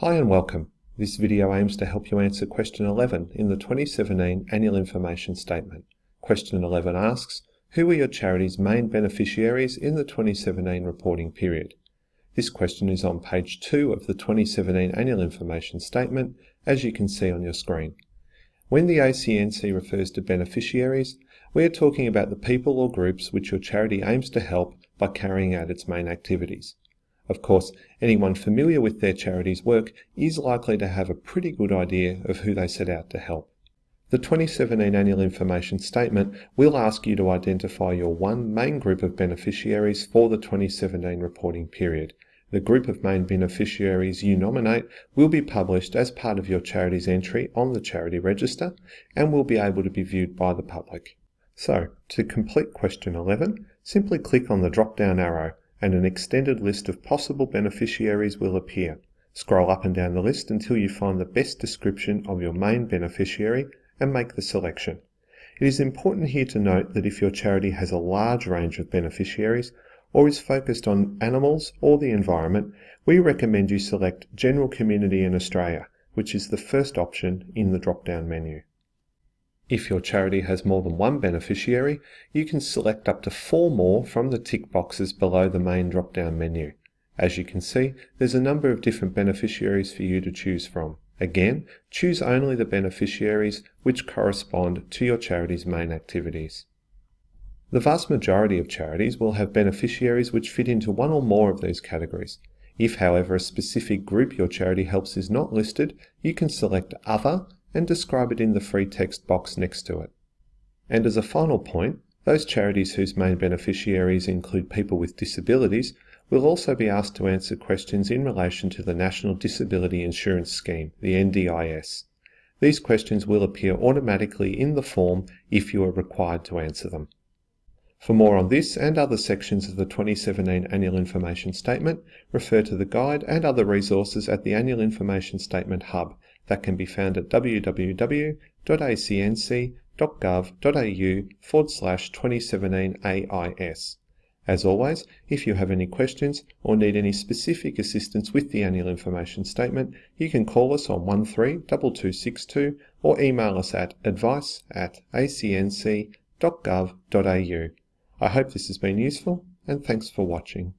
Hi and welcome. This video aims to help you answer question 11 in the 2017 Annual Information Statement. Question 11 asks, who were your charity's main beneficiaries in the 2017 reporting period? This question is on page 2 of the 2017 Annual Information Statement, as you can see on your screen. When the ACNC refers to beneficiaries, we are talking about the people or groups which your charity aims to help by carrying out its main activities. Of course, anyone familiar with their charity's work is likely to have a pretty good idea of who they set out to help. The 2017 Annual Information Statement will ask you to identify your one main group of beneficiaries for the 2017 reporting period. The group of main beneficiaries you nominate will be published as part of your charity's entry on the Charity Register and will be able to be viewed by the public. So, to complete question 11, simply click on the drop-down arrow and an extended list of possible beneficiaries will appear. Scroll up and down the list until you find the best description of your main beneficiary and make the selection. It is important here to note that if your charity has a large range of beneficiaries or is focused on animals or the environment, we recommend you select General Community in Australia, which is the first option in the drop-down menu. If your charity has more than one beneficiary, you can select up to four more from the tick boxes below the main drop-down menu. As you can see, there's a number of different beneficiaries for you to choose from. Again, choose only the beneficiaries which correspond to your charity's main activities. The vast majority of charities will have beneficiaries which fit into one or more of these categories. If, however, a specific group your charity helps is not listed, you can select Other and describe it in the free text box next to it. And as a final point, those charities whose main beneficiaries include people with disabilities will also be asked to answer questions in relation to the National Disability Insurance Scheme, the NDIS. These questions will appear automatically in the form if you are required to answer them. For more on this and other sections of the 2017 Annual Information Statement, refer to the guide and other resources at the Annual Information Statement Hub that can be found at www.acnc.gov.au forward slash 2017 AIS. As always, if you have any questions or need any specific assistance with the Annual Information Statement, you can call us on 132262 or email us at advice at acnc.gov.au. I hope this has been useful and thanks for watching.